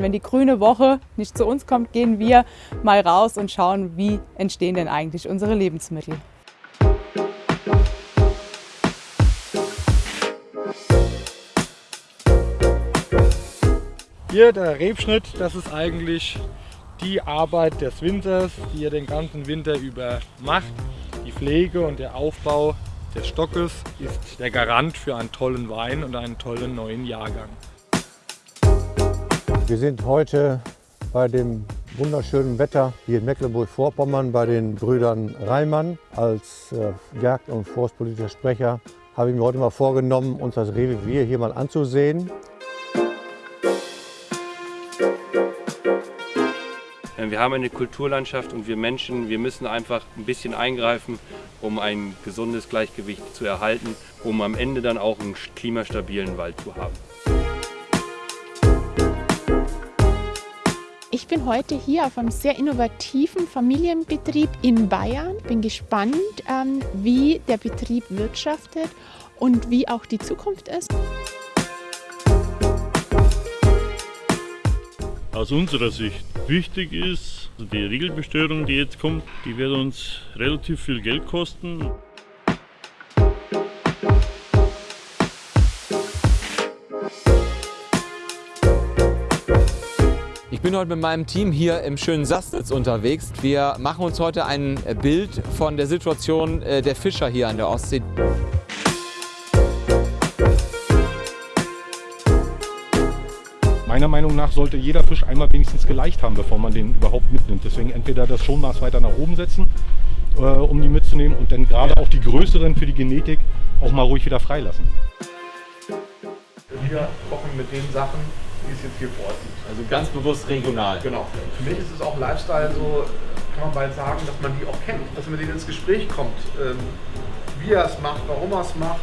Wenn die grüne Woche nicht zu uns kommt, gehen wir mal raus und schauen, wie entstehen denn eigentlich unsere Lebensmittel. Hier der Rebschnitt, das ist eigentlich die Arbeit des Winters, die ihr den ganzen Winter über macht. Die Pflege und der Aufbau des Stockes ist der Garant für einen tollen Wein und einen tollen neuen Jahrgang. Wir sind heute bei dem wunderschönen Wetter hier in Mecklenburg-Vorpommern bei den Brüdern Reimann. Als äh, Jagd- und forstpolitischer Sprecher habe ich mir heute mal vorgenommen, uns das Revier hier mal anzusehen. Wir haben eine Kulturlandschaft und wir Menschen, wir müssen einfach ein bisschen eingreifen, um ein gesundes Gleichgewicht zu erhalten, um am Ende dann auch einen klimastabilen Wald zu haben. Ich bin heute hier auf einem sehr innovativen Familienbetrieb in Bayern. Bin gespannt, ähm, wie der Betrieb wirtschaftet und wie auch die Zukunft ist. Aus unserer Sicht wichtig ist, die Riegelbestörung, die jetzt kommt, die wird uns relativ viel Geld kosten. Ich bin heute mit meinem Team hier im schönen Sassnitz unterwegs. Wir machen uns heute ein Bild von der Situation äh, der Fischer hier an der Ostsee. Meiner Meinung nach sollte jeder Fisch einmal wenigstens geleicht haben, bevor man den überhaupt mitnimmt. Deswegen entweder das Schonmaß weiter nach oben setzen, äh, um die mitzunehmen und dann gerade auch die größeren für die Genetik auch mal ruhig wieder freilassen. Wir kochen mit den Sachen, die es jetzt hier vor Ort gibt. Also ganz bewusst regional. Genau. Für mich ist es auch Lifestyle, so kann man bald sagen, dass man die auch kennt, dass man mit denen ins Gespräch kommt, ähm, wie er es macht, warum er es macht.